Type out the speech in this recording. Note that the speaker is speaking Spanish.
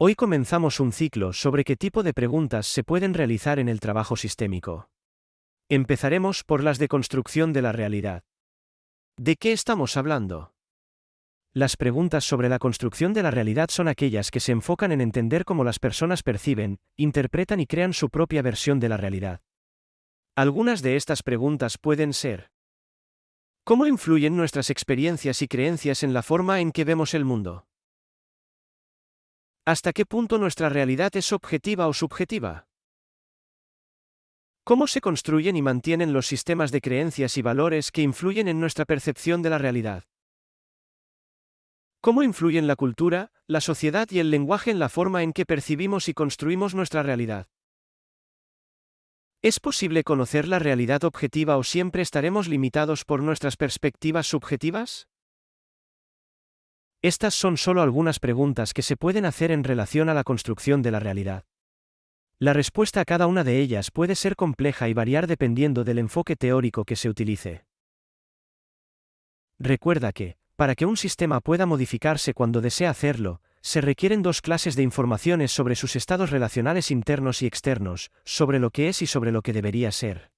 Hoy comenzamos un ciclo sobre qué tipo de preguntas se pueden realizar en el trabajo sistémico. Empezaremos por las de construcción de la realidad. ¿De qué estamos hablando? Las preguntas sobre la construcción de la realidad son aquellas que se enfocan en entender cómo las personas perciben, interpretan y crean su propia versión de la realidad. Algunas de estas preguntas pueden ser ¿Cómo influyen nuestras experiencias y creencias en la forma en que vemos el mundo? ¿Hasta qué punto nuestra realidad es objetiva o subjetiva? ¿Cómo se construyen y mantienen los sistemas de creencias y valores que influyen en nuestra percepción de la realidad? ¿Cómo influyen la cultura, la sociedad y el lenguaje en la forma en que percibimos y construimos nuestra realidad? ¿Es posible conocer la realidad objetiva o siempre estaremos limitados por nuestras perspectivas subjetivas? Estas son solo algunas preguntas que se pueden hacer en relación a la construcción de la realidad. La respuesta a cada una de ellas puede ser compleja y variar dependiendo del enfoque teórico que se utilice. Recuerda que, para que un sistema pueda modificarse cuando desea hacerlo, se requieren dos clases de informaciones sobre sus estados relacionales internos y externos, sobre lo que es y sobre lo que debería ser.